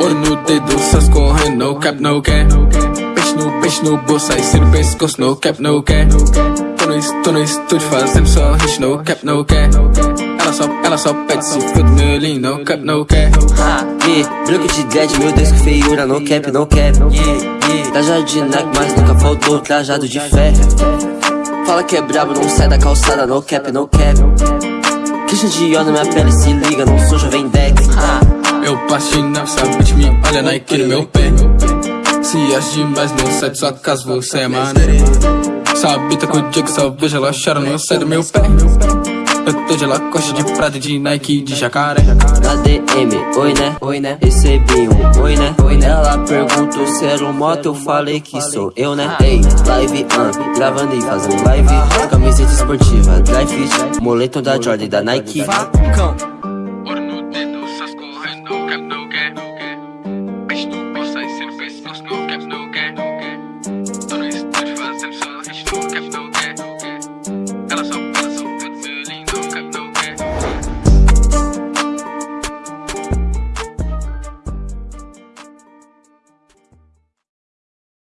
Ouro no, dedo, só escorrendo, no cap, no cap Peixe no, peixe no bolso, aí cê no pescoço, no cap, no cap Tô no, tô no estúdio fazendo só hit, no cap, no cap Ela só, ela só pede se for do meu lean, no cap, no cap Ha, yeah, branco de dread, meu Deus que feiura, no cap, no cap. Trajado de Nike, mas nunca faltou trajado de fé Fala que é brabo, não sai da calçada, no cap, no cap. Christian Dior na minha pele, se liga, não sou jovem deck ha. Eu passo de bitch me olha Nike no meu pé. Se acha demais, não sai de sua casa, você é maneiro Sabe, tá com o Diego, só vejo ela chora, não sai do meu pé. Eu tô de Lacoste, de Prada, de Nike, de jacaré. Na DM, oi né, oi né? Recebi um oi né, oi né? Ela perguntou se era um moto, eu falei que sou eu né? Ei, live up, gravando e fazendo live. Camiseta esportiva, dry fit Moletom da Jordan da Nike. Ouro